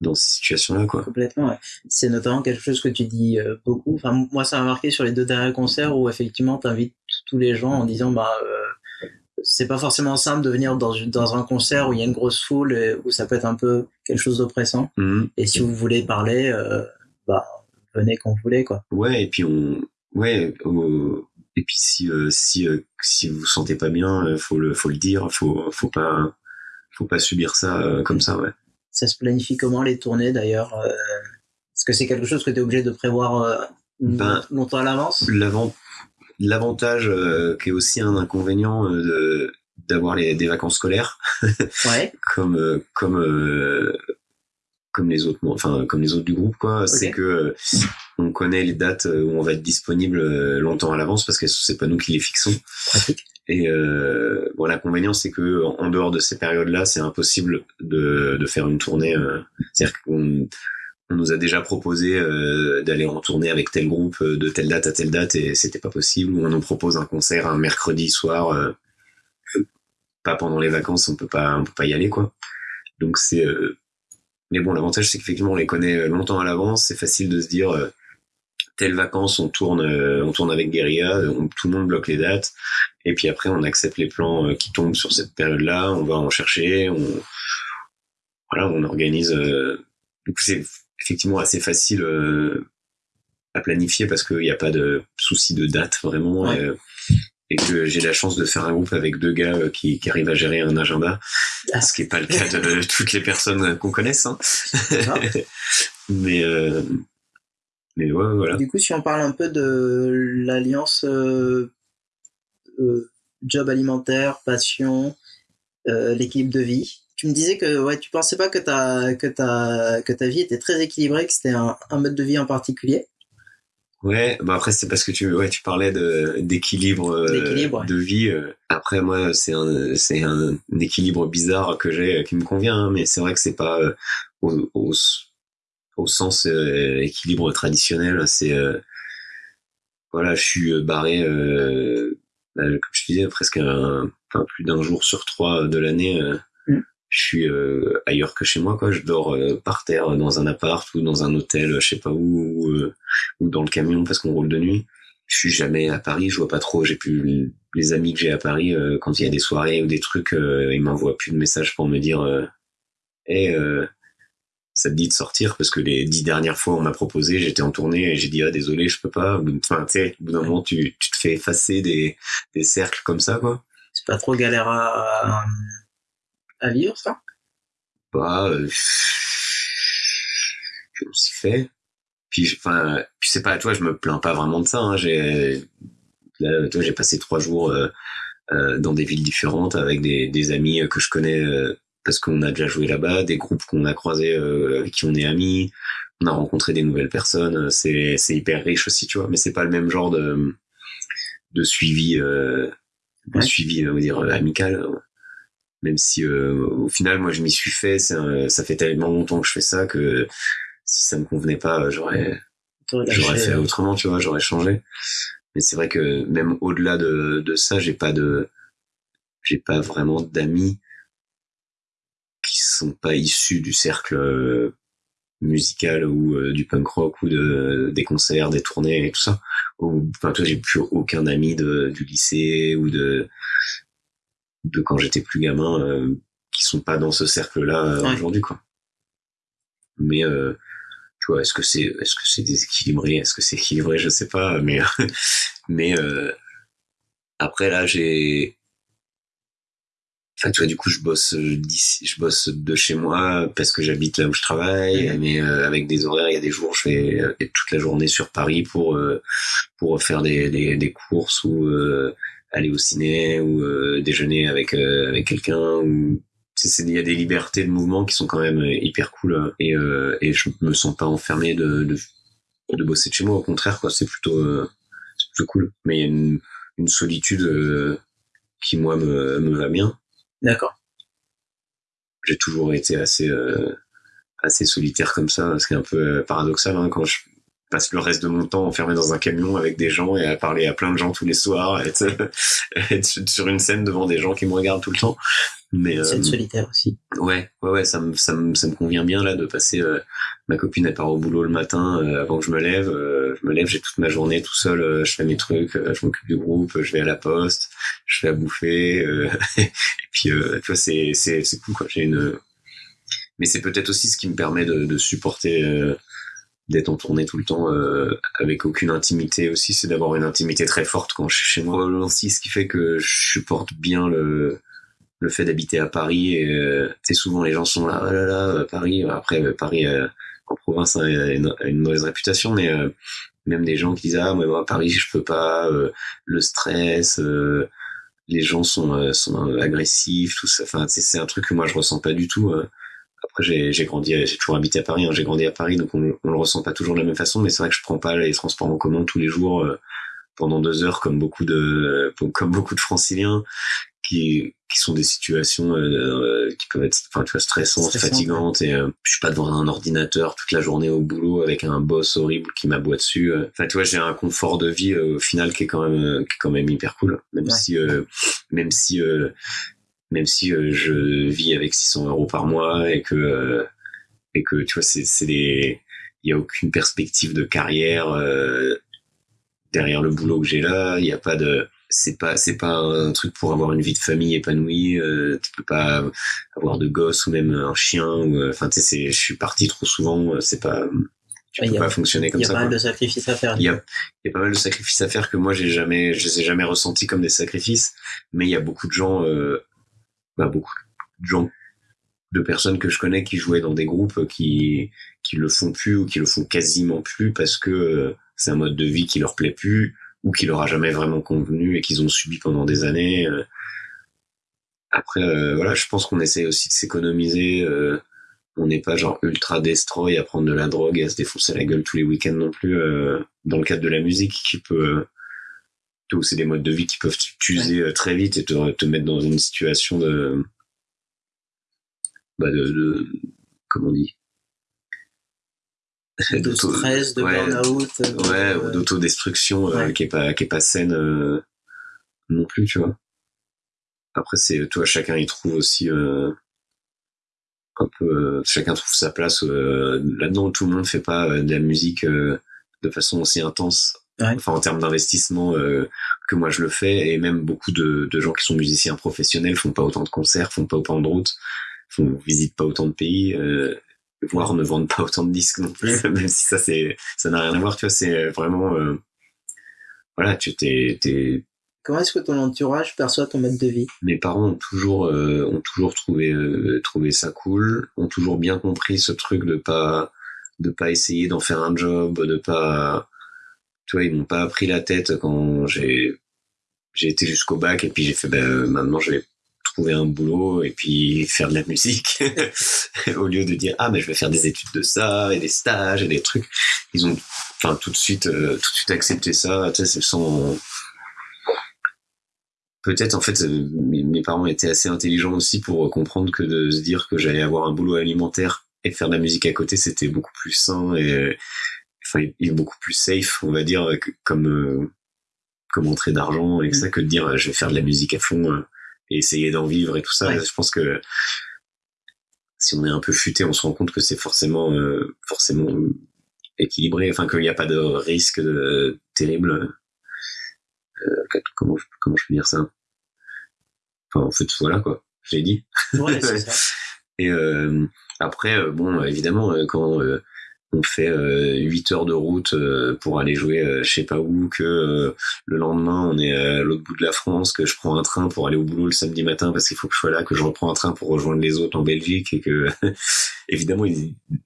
dans ces situations-là, quoi. Complètement, ouais. C'est notamment quelque chose que tu dis euh, beaucoup. Enfin, moi, ça m'a marqué sur les deux derniers concerts où effectivement, tu invites tous les gens en disant, bah, euh, c'est pas forcément simple de venir dans, dans un concert où il y a une grosse foule et où ça peut être un peu quelque chose d'oppressant. Mhm. Et si vous voulez parler, euh, bah, venez quand vous voulez, quoi. Ouais, et puis on, ouais, et puis si euh, si euh, si vous vous sentez pas bien, euh, faut le faut le dire, faut faut pas faut pas subir ça comme ça, ouais. Ça se planifie comment les tournées d'ailleurs Est-ce que c'est quelque chose que tu es obligé de prévoir Ben, longtemps à l'avance? L'avant- L'avantage euh, qui est aussi un inconvénient euh, de d'avoir les des vacances scolaires Ouais, comme euh, comme comme les autres enfin comme les autres du groupe quoi. C'est que euh, on connaît les dates euh, où on va être disponible euh, longtemps à l'avance parce que c'est pas nous qui les fixons. Et euh, bon l'inconvénient c'est que en dehors de ces périodes là c'est impossible de de faire une tournée euh, c'est-à-dire qu'on on nous a déjà proposé euh, d'aller en tournée avec tel groupe de telle date à telle date et c'était pas possible. Ou on nous propose un concert un mercredi soir euh, pas pendant les vacances on peut pas on peut pas y aller quoi. Donc c'est euh, mais bon l'avantage c'est qu'effectivement on les connaît longtemps à l'avance. C'est facile de se dire euh, telles vacances on tourne euh, on tourne avec Guerilla on- tout le monde bloque les dates. Et puis après on accepte les plans euh, qui tombent sur cette période là on va en chercher on voilà on organise euh, du coup c'est effectivement assez facile euh, à planifier parce qu'il n'y a pas de souci de date vraiment. Ouais. Et, que j'ai la chance de faire un groupe avec deux gars euh, qui, qui arrivent à gérer un agenda Ah. ce qui n'est pas le cas de toutes les personnes qu'on connaisse hein. Mais euh, mais ouais voilà Du coup, si on parle un peu de l'alliance euh, euh, job alimentaire, passion, euh, l'équilibre de vie, tu me disais que ouais, tu pensais pas que ta, que ta, que ta vie était très équilibrée, que c'était un, un mode de vie en particulier. Ouais, bah après c'est parce que tu ouais tu parlais de d'équilibre euh, ouais. de vie. euh. Après moi c'est un c'est un, un équilibre bizarre que j'ai euh, qui me convient, hein, mais c'est vrai que c'est pas euh, au, au au sens euh, équilibre traditionnel. C'est euh, voilà, je suis barré euh, bah, comme je disais presque un, enfin, plus d'un jour sur trois de l'année. euh, Mm. Je suis euh, ailleurs que chez moi quoi. Je dors euh, par terre dans un appart ou dans un hôtel, je sais pas où. ou, euh, ou dans le camion parce qu'on roule de nuit. Je suis jamais à Paris, je vois pas trop. J'ai plus les amis que j'ai à Paris euh, quand il y a des soirées ou des trucs, euh, ils m'envoient plus de messages pour me dire, euh, hey, euh, ça te dit de sortir? Parce que les dix dernières fois on m'a proposé, j'étais en tournée et j'ai dit ah désolé je peux pas. Enfin tu sais, au bout d'un moment tu, tu te fais effacer des, des cercles comme ça quoi. C'est pas trop galère à, à vivre, ça? Bah, euh, on s'y fait. Puis, enfin, puis c'est pas, toi, je me plains pas vraiment de ça. Hein. J'ai, là, toi, j'ai passé trois jours euh, euh, dans des villes différentes avec des, des amis euh, que je connais parce qu'on a déjà joué là-bas, des groupes qu'on a croisés avec qui on est amis. On a rencontré des nouvelles personnes. C'est, c'est hyper riche aussi, tu vois. Mais c'est pas le même genre de, de suivi, euh, Ouais. suivi, on va dire, amical. Même si, euh, au final, moi, je m'y suis fait. un- ça fait tellement longtemps que je fais ça que si ça me convenait pas, j'aurais, j'aurais fait autrement, tu vois, j'aurais changé. Mais c'est vrai que même au-delà de, de ça, j'ai pas de, j'ai pas vraiment d'amis qui sont pas issus du cercle euh, musical ou euh, du punk rock ou de des concerts, des tournées et tout ça. Ou, enfin, toi, j'ai plus aucun ami de du lycée ou de de quand j'étais plus gamin euh, qui sont pas dans ce cercle-là euh, Ouais. aujourd'hui, quoi. Mais euh, tu vois, est-ce que c'est est-ce que c'est déséquilibré, est-ce que c'est équilibré, je sais pas, mais mais euh, après là j'ai Enfin, tu vois, du coup, je bosse je bosse de chez moi parce que j'habite là où je travaille, Mhm. mais euh, avec des horaires, il y a des jours, je vais être toute la journée sur Paris pour euh, pour faire des, des, des courses ou euh, aller au ciné ou euh, déjeuner avec euh, avec quelqu'un ou il y a des libertés de mouvement qui sont quand même euh, hyper cool hein. et euh, et je me sens pas enfermé de de, de bosser de chez moi au contraire quoi c'est plutôt c'est plutôt cool mais il y a une, une solitude qui moi me me va bien D'accord. j'ai toujours été assez assez solitaire comme ça ce qui est un peu paradoxal hein, quand je passe le reste de mon temps enfermé dans un camion avec des gens et à parler à plein de gens tous les soirs, et être, être sur une scène devant des gens qui me regardent tout le temps. Mais euh, solitaire aussi. ouais, ouais, ouais, ça me, ça me, ça me convient bien là de passer. euh, ma copine elle part au boulot le matin euh, avant que je me lève. euh, je me lève, j'ai toute ma journée tout seul. je fais mes trucs, je m'occupe du groupe, je vais à la poste, je fais à bouffer. et puis tu vois, c'est, c'est, c'est cool quoi. J'ai une. Mais c'est peut-être aussi ce qui me permet de, de supporter. D'être en tournée tout le temps euh, avec aucune intimité aussi c'est d'avoir une intimité très forte quand je suis chez moi. Aussi ce qui fait que je supporte bien le le fait d'habiter à Paris et euh, souvent les gens sont là oh là là euh, Paris après euh, Paris euh, en province a une, a une mauvaise réputation mais euh, même des gens qui disent ah mais moi à Paris je peux pas euh, le stress euh, les gens sont euh, sont agressifs tout ça. Enfin c'est un truc que moi je ressens pas du tout euh. Après j'ai j'ai grandi j'ai toujours habité à Paris hein, j'ai grandi à Paris donc on, on le ressent pas toujours de la même façon mais c'est vrai que je prends pas les transports en commun tous les jours euh, pendant deux heures comme beaucoup de comme beaucoup de franciliens qui qui sont des situations euh, qui peuvent être enfin tu vois stressantes fatigantes et euh, je suis pas devant un ordinateur toute la journée au boulot avec un boss horrible qui m'aboie dessus euh. enfin tu vois j'ai un confort de vie euh, au final qui est quand même euh, qui est quand même hyper cool même Ouais. si euh, même si euh, même si euh, je vis avec 600 euros par mois et que euh, et que tu vois c'est c'est des il y a aucune perspective de carrière euh, derrière le boulot que j'ai là il y a pas de c'est pas c'est pas un truc pour avoir une vie de famille épanouie euh, tu peux pas avoir de gosse ou même un chien ou enfin tu sais je suis parti trop souvent c'est pas tu Ouais, peux il y a- pas fonctionner Il comme y a ça pas mal de sacrifices à faire. Il y a, il y a pas mal de sacrifices à faire que moi j'ai jamais, je les ai jamais ressentis comme des sacrifices. Mais il y a beaucoup de gens, euh, bah, beaucoup de gens, de personnes que je connais qui jouaient dans des groupes qui qui le font plus ou qui le font quasiment plus parce que euh, c'est un mode de vie qui leur plaît plus ou qui leur a jamais vraiment convenu et qu'ils ont subi pendant des années. euh. Après, euh, voilà, je pense qu'on essaie aussi de s'économiser. euh, on n'est pas genre ultra destroy à prendre de la drogue et à se défoncer la gueule tous les week-ends non plus euh, dans le cadre de la musique qui peut euh, tout c'est des modes de vie qui peuvent t'user euh, très vite et te, te mettre dans une situation de bah de, de comment on dit? De stress, de ouais, burn-out. de- ouais ou d'autodestruction euh, Ouais. qui est pas qui est pas saine euh, non plus tu vois après c'est toi chacun y trouve aussi euh, un peu euh, chacun trouve sa place euh, là-dedans tout le monde fait pas euh, de la musique euh, de façon aussi intense Ouais. enfin en termes d'investissement euh, que moi je le fais. Et même beaucoup de, de gens qui sont musiciens professionnels font pas autant de concerts font pas autant de routes font visitent pas autant de pays euh, voire ne vendent pas autant de disques non plus même si ça c'est ça n'a rien à voir. Tu vois c'est vraiment euh, voilà tu t'es t'es Comment est-ce que ton entourage perçoit ton mode de vie? Mes parents ont toujours euh, ont toujours trouvé euh, trouvé ça cool ont toujours bien compris ce truc de pas de pas essayer d'en faire un job de pas tu vois ils m'ont pas pris la tête quand j'ai j'ai été jusqu'au bac et puis j'ai fait ben maintenant je vais trouver un boulot et puis faire de la musique. Au lieu de dire ah mais je vais faire des études de ça et des stages et des trucs. Ils ont enfin tout de suite euh, tout de suite accepté ça. Tu sais sans peut-être en fait euh, mes, parents étaient assez intelligents aussi pour comprendre que de se dire que j'allais avoir un boulot alimentaire et faire de la musique à côté c'était beaucoup plus sain et enfin il est beaucoup plus safe on va dire comme euh, comme entrée d'argent et que ça que de dire euh, je vais faire de la musique à fond euh, et essayer d'en vivre et tout ça Ouais. je pense que si on est un peu futé on se rend compte que c'est forcément euh, forcément équilibré enfin qu'il n'y a pas de risque de, terrible euh, comment je, comment je peux dire ça? Enfin en fait voilà quoi je l'ai dit Ouais, ça. et après, bon, évidemment, quand on fait euh, 8 heures de route euh, pour aller jouer euh, je sais pas où, que euh, le lendemain on est à l'autre bout de la France, que je prends un train pour aller au boulot le samedi matin parce qu'il faut que je sois là, que je reprends un train pour rejoindre les autres en Belgique et que évidemment,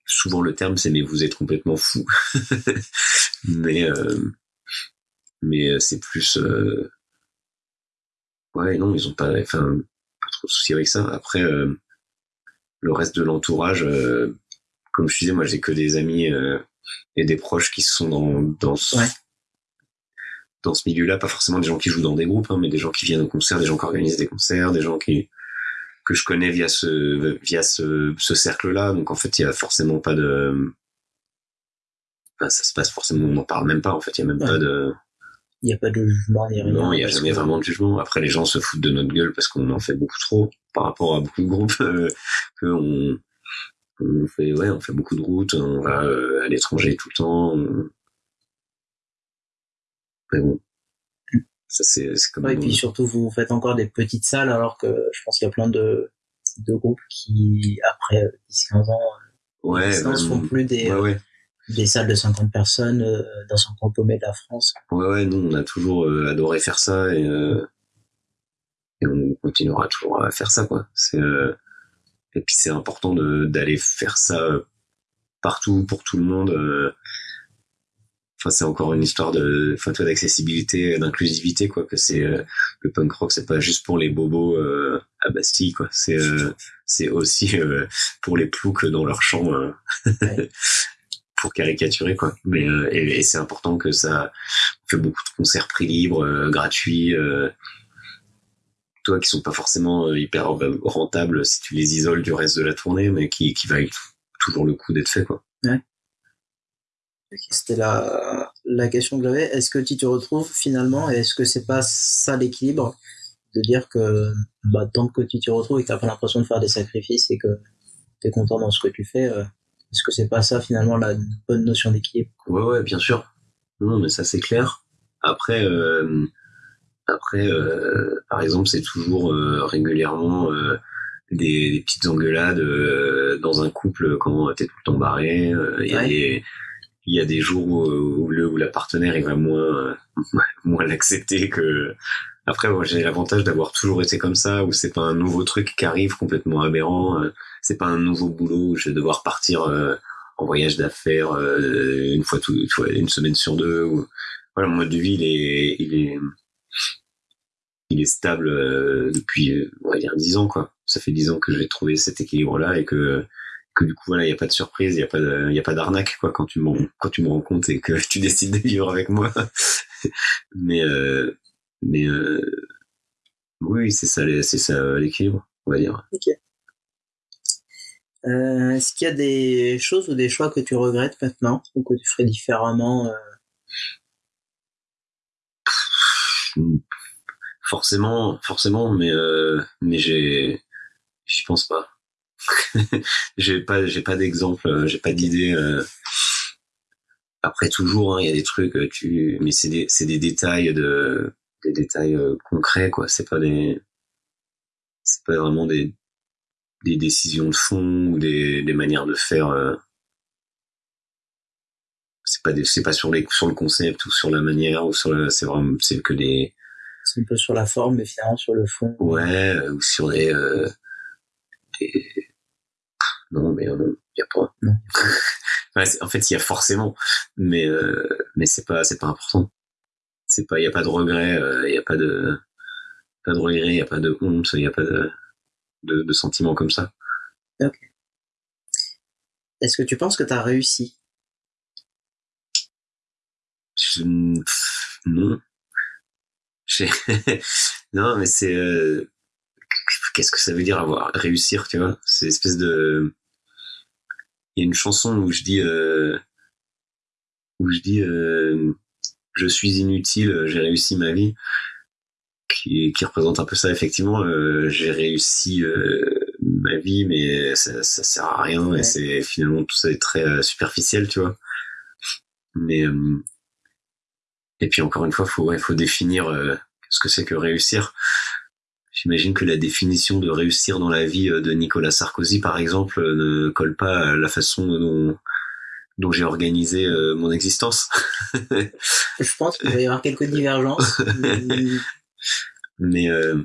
souvent le terme c'est mais vous êtes complètement fou. mais euh, mais euh, c'est plus ouais non ils ont pas enfin pas trop de soucis avec ça. Après le reste de l'entourage, comme je disais, moi j'ai que des amis euh, et des proches qui sont dans, dans ce, Ouais. dans ce milieu-là, pas forcément des gens qui jouent dans des groupes, hein, mais des gens qui viennent au concert, des gens qui organisent des concerts, des gens qui que je connais via ce via ce, ce cercle-là. Donc en fait, il y a forcément pas de ça se passe forcément, on n'en parle même pas en fait, il n'y a même pas de. Il n'y a pas de jugement, ni rien. Non, il n'y a jamais vraiment de jugement. Après, les gens se foutent de notre gueule parce qu'on en fait beaucoup trop par rapport à beaucoup de groupes euh, que on, on fait, ouais, on fait beaucoup de routes, on va euh, à l'étranger tout le temps. Mais bon. Ça, c'est, comme ouais, et puis surtout, vous faites encore des petites salles alors que je pense qu'il y a plein de, de groupes qui, après 10-15 ans, ouais, ne font plus des, ouais, ouais des salles de 50 personnes euh, dans son paumé de la France. Ouais, ouais, nous, on a toujours euh, adoré faire ça et, euh, et on continuera toujours à faire ça, quoi. C'est, et puis c'est important d'aller faire ça partout, pour tout le monde. Enfin, c'est encore une histoire de, enfin, d'accessibilité, d'inclusivité, quoi. Que c'est le punk rock, c'est pas juste pour les bobos à Bastille, quoi. C'est, c'est aussi pour les ploucs dans leur champ. Ouais. pour caricaturer quoi mais euh, et, et c'est important que ça on fait beaucoup de concerts prix libre euh, gratuits euh, toi qui sont pas forcément hyper rentables si tu les isoles du reste de la tournée mais qui qui valent toujours le coup d'être fait quoi ouais c'était la, la question que j'avais. Est-ce que tu te retrouves finalement et est-ce que c'est pas ça l'équilibre de dire que bah, tant que tu te retrouves et que t'as pas l'impression de faire des sacrifices et que tu es content dans ce que tu fais, est-ce que c'est pas ça finalement la bonne notion d'équilibre Ouais, ouais, bien sûr. Non, mais ça c'est clair. Après, euh, après, euh, par exemple, c'est toujours euh, régulièrement euh, des, des, petites engueulades euh, dans un couple quand t'es tout le temps barré. Il y a des il y a des jours où, où, le où la partenaire il va moins moins l'accepter que après moi j'ai l'avantage d'avoir toujours été comme ça où c'est pas un nouveau truc qui arrive complètement aberrant c'est pas un nouveau boulot où je vais devoir partir euh, en voyage d'affaires euh, une fois tout, une semaine sur deux. Ou... Voilà, mon mode de vie il est, il est, il est stable euh, depuis, on va dire dix ans quoi. Ça fait dix ans que j'ai trouvé cet équilibre là et que que du coup voilà il y a pas de surprise il y a pas il y a pas d'arnaque quoi quand tu me quand tu me rends compte et que tu décides de vivre avec moi. Mais mais oui c'est ça c'est ça l'équilibre on va dire. Ok. Euh, Est-ce qu'il y a des choses ou des choix que tu regrettes maintenant ou que tu ferais différemment euh... Forcément, forcément, mais euh, mais j'ai, j'y pense pas. j'ai pas, j'ai pas d'exemple, euh, j'ai pas d'idée. Euh... Après toujours, hein, il y a des trucs, euh, tu, mais c'est des, c'est des détails de, des détails euh, concrets quoi. C'est pas des, c'est pas vraiment des, des décisions de fond ou des, des manières de faire. Euh... C'est pas c'est pas sur les sur le concept ou sur la manière ou sur le c'est vraiment c'est que des. Un peu sur la forme mais finalement sur le fond. Ouais euh, ou sur des, euh, des... non mais non y a pas. Non. en fait il y a forcément mais euh, mais c'est pas pas important. Il y a pas de regret il y a pas de pas de regret il a pas de honte il y a pas de de, de sentiments comme ça. Ok. Est-ce que tu penses que tu as réussi? Je... Non. non, mais c'est... Euh... Qu'est-ce que ça veut dire avoir réussir, tu vois? C'est espèce de... Il y a une chanson où je dis... Euh... Où je dis... Euh... Je suis inutile, j'ai réussi ma vie qui, qui représente un peu ça effectivement. Euh, j'ai réussi euh, ma vie, mais ça, ça sert à rien ouais. et c'est finalement tout ça est très euh, superficiel, tu vois? Mais et puis encore une fois, faut ouais, faut définir euh, ce que c'est que réussir. J'imagine que la définition de réussir dans la vie de Nicolas Sarkozy, par exemple, ne colle pas à la façon dont dont j'ai organisé euh, mon existence. Je pense qu'il va y avoir quelques divergences. Mais euh,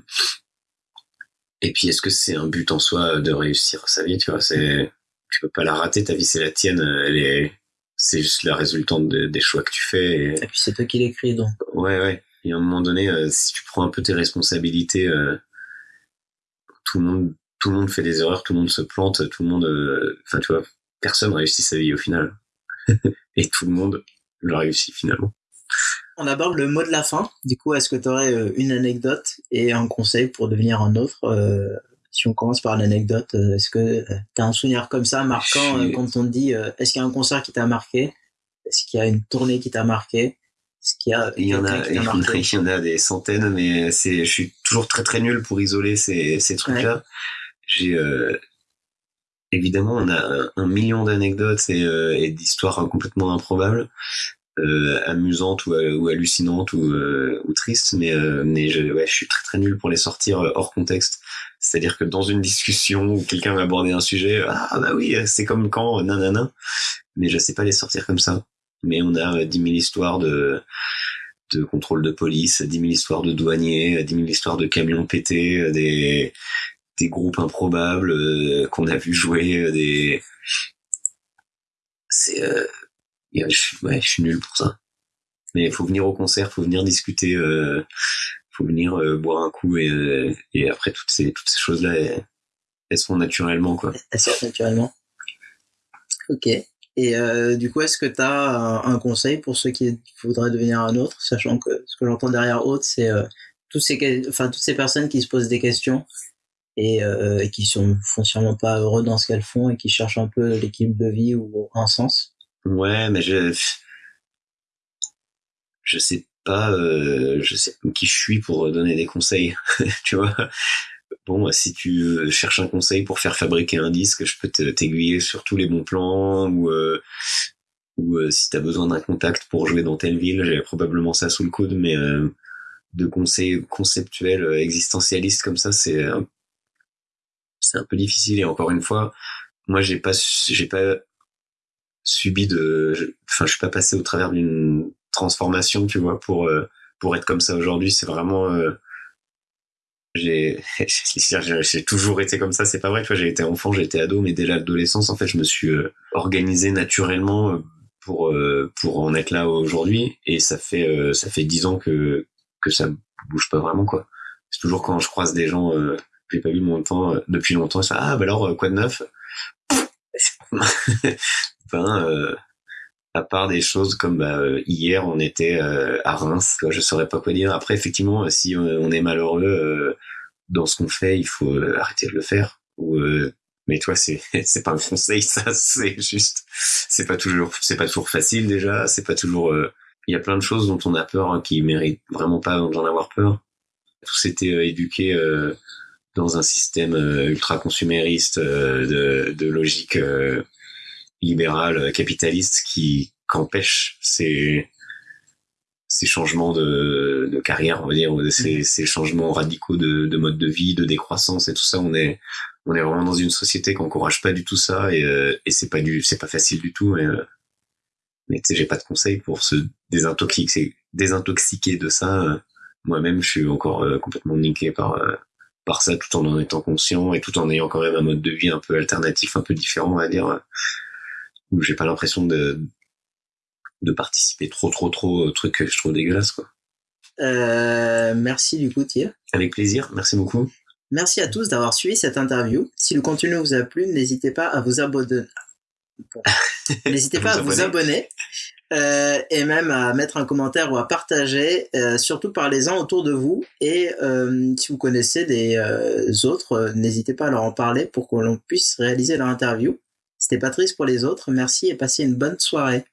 et puis est-ce que c'est un but en soi de réussir sa vie Tu vois, c'est tu peux pas la rater. Ta vie c'est la tienne. Elle est c'est juste la résultante de, des choix que tu fais. Et, et puis c'est toi qui l'écris donc. Ouais ouais. Et à un moment donné, euh, si tu prends un peu tes responsabilités, euh, tout le monde tout le monde fait des erreurs, tout le monde se plante, tout le monde. Enfin tu vois, personne réussit sa vie au final. et tout le monde le réussit finalement. On aborde le mot de la fin. Du coup, est-ce que tu aurais une anecdote et un conseil pour devenir un autre euh, Si on commence par l'anecdote, est-ce que tu as un souvenir comme ça, marquant, suis... quand on te dit est-ce qu'il y a un concert qui t'a marqué? Est-ce qu'il y a une tournée qui t'a marqué? Est-ce qu'il y a Il y en a, il y en a, des centaines, mais c'est, je suis toujours très très nul pour isoler ces, ces trucs-là. J'ai euh, évidemment, on a un, un million d'anecdotes et, euh, et d'histoires complètement improbables, euh, amusantes ou, ou hallucinantes ou, euh, ou tristes, mais euh, mais je, ouais, je suis très très nul pour les sortir euh, hors contexte. C'est-à-dire que dans une discussion où quelqu'un va aborder un sujet, ah bah oui, c'est comme quand, nanana, mais je sais pas les sortir comme ça. Mais on a euh, 10 000 histoires de de contrôle de police, 10 000 histoires de douaniers, 10 000 histoires de camions pétés, euh, des des groupes improbables euh, qu'on a vu jouer, euh, des c'est euh, yeah, je, suis- ouais, je suis nul pour ça. Mais il faut venir au concert, faut venir discuter, euh, faut venir euh, boire un coup et, euh, et après toutes ces toutes ces choses là elles, elles se font naturellement quoi. Elle sort naturellement. Ok. Et euh, du coup, est-ce que tu as un, conseil pour ceux qui voudraient devenir un autre, sachant que ce que j'entends derrière autre, c'est euh, tous ces, enfin, toutes ces personnes qui se posent des questions et, euh, et qui sont foncièrement pas heureux dans ce qu'elles font et qui cherchent un peu l'équilibre de vie ou un sens. Ouais, mais je je sais pas euh, je sais qui je suis pour donner des conseils, tu vois. Bon, si tu euh, cherches un conseil pour faire fabriquer un disque, je peux t'aiguiller sur tous les bons plans ou euh, ou euh, si t'as besoin d'un contact pour jouer dans telle ville, j'ai probablement ça sous le coude, mais euh, de conseils conceptuels euh, existentialistes comme ça, c'est euh, c'est un peu difficile et encore une fois, moi j'ai pas j'ai pas subi de enfin je suis pas passé au travers d'une transformation, tu vois, pour euh, pour être comme ça aujourd'hui, c'est vraiment euh, j'ai j'ai toujours été comme ça. C'est pas vrai tu vois j'ai été enfant été ado mais dès l'adolescence en fait je me suis euh, organisé naturellement euh, pour euh, pour en être là aujourd'hui. Et ça fait euh, ça fait dix ans que que ça bouge pas vraiment quoi. C'est toujours quand je croise des gens que j'ai pas vu longtemps euh, depuis longtemps fais ah bah alors quoi de neuf? Euh, à part des choses comme bah, euh, hier on était euh, à Reims tu vois, je saurais pas quoi dire. Après effectivement si on est malheureux dans ce qu'on fait il faut arrêter de le faire. Mais toi c'est c'est pas un conseil ça c'est juste c'est pas toujours c'est pas toujours facile déjà. C'est pas toujours il y a plein de choses dont on a peur hein, qui méritent vraiment pas d'en avoir peur. Tous étaient éduqués dans un système ultra consumériste de logique libérale euh, capitaliste qui qu'empêche ces ces changements de, de carrière on va dire ou de ces, ces changements radicaux de, de mode de vie de décroissance et tout ça. On est on est vraiment dans une société qui encourage pas du tout ça et, euh, et c'est pas du c'est pas facile du tout. Et, euh, mais tu sais j'ai pas de conseil pour se désintoxiquer désintoxiquer de ça. Moi-même je suis encore complètement niqué par euh, par ça tout en en étant conscient et tout en ayant quand même un mode de vie un peu alternatif un peu différent on va dire. euh, où j'ai pas l'impression de de participer trop trop trop au truc que je trouve dégueulasse quoi Euh, merci du coup, Thierry. avec plaisir merci beaucoup Merci à tous d'avoir suivi cette interview. Si le contenu vous a plu, n'hésitez pas à vous abonner. Bon. N'hésitez pas à vous abonner euh, et même à mettre un commentaire ou à partager. euh, surtout parlez-en autour de vous et si vous connaissez des autres, n'hésitez pas à leur en parler pour que l'on puisse réaliser leur interview. C'était pas triste pour les autres. Merci et passez une bonne soirée.